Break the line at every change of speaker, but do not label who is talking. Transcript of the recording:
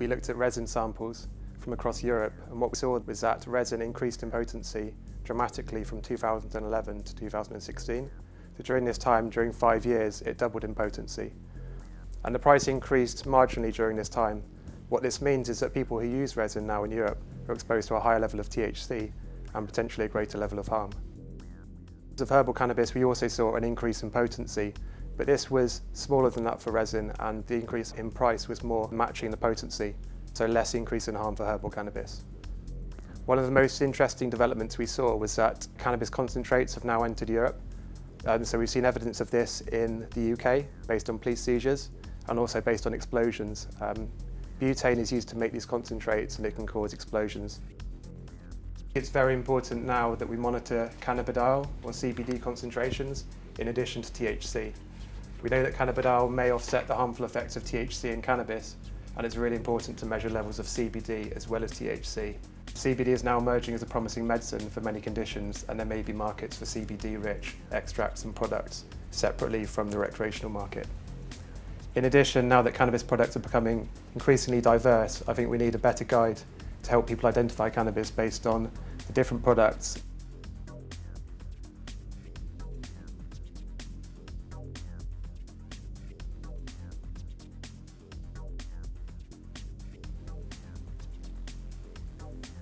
we looked at resin samples from across Europe and what we saw was that resin increased in potency dramatically from 2011 to 2016. So during this time, during five years, it doubled in potency. And the price increased marginally during this time. What this means is that people who use resin now in Europe are exposed to a higher level of THC and potentially a greater level of harm. Of herbal cannabis, we also saw an increase in potency, but this was smaller than that for resin and the increase in price was more matching the potency, so less increase in harm for herbal cannabis. One of the most interesting developments we saw was that cannabis concentrates have now entered Europe. Um, so we've seen evidence of this in the UK based on police seizures and also based on explosions. Um, butane is used to make these concentrates and it can cause explosions. It's very important now that we monitor cannabidiol or CBD concentrations in addition to THC. We know that cannabidiol may offset the harmful effects of THC in cannabis and it's really important to measure levels of CBD as well as THC. CBD is now emerging as a promising medicine for many conditions and there may be markets for CBD-rich extracts and products separately from the recreational market. In addition, now that cannabis products are becoming increasingly diverse, I think we need a better guide to help people identify cannabis based on the different products